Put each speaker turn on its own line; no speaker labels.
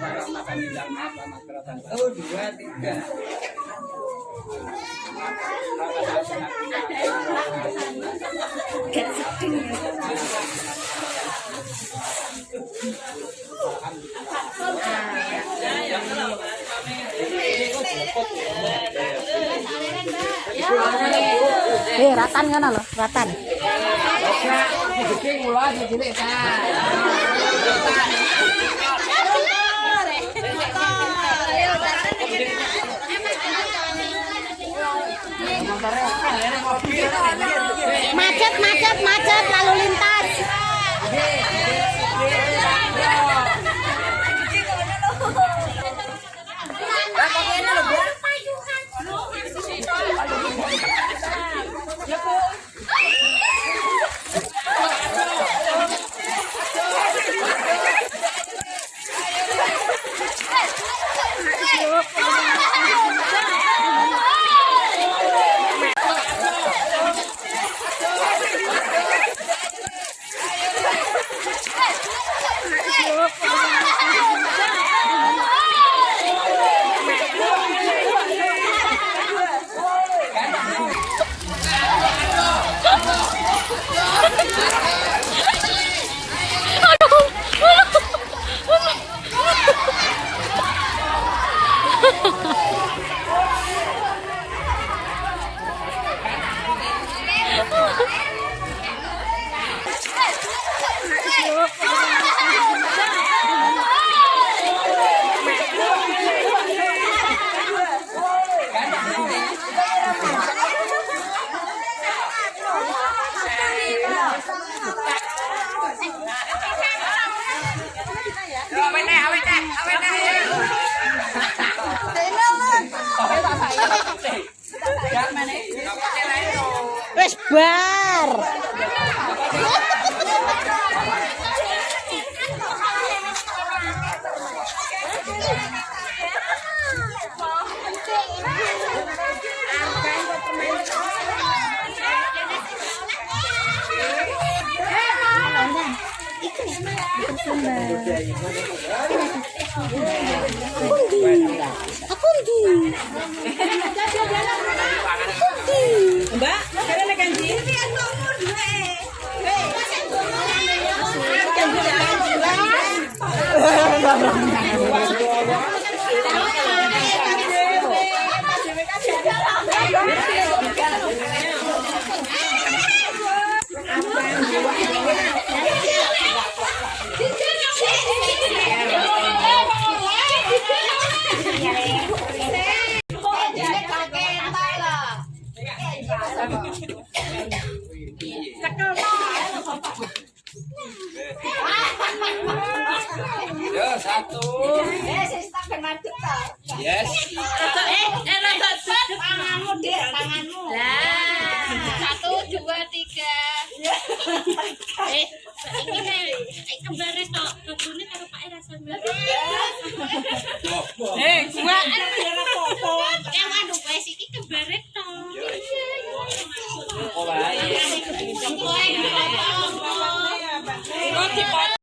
Oh, dua. Eh, ratan kan lo, ratan. Gede
mula aja cilik
Macet, macet, macet lalu lintas.
เอาไป
ไน
เเอาไปไน่เองไปเนเเตะ Aku. Mbak, kalian kanji?
Yes.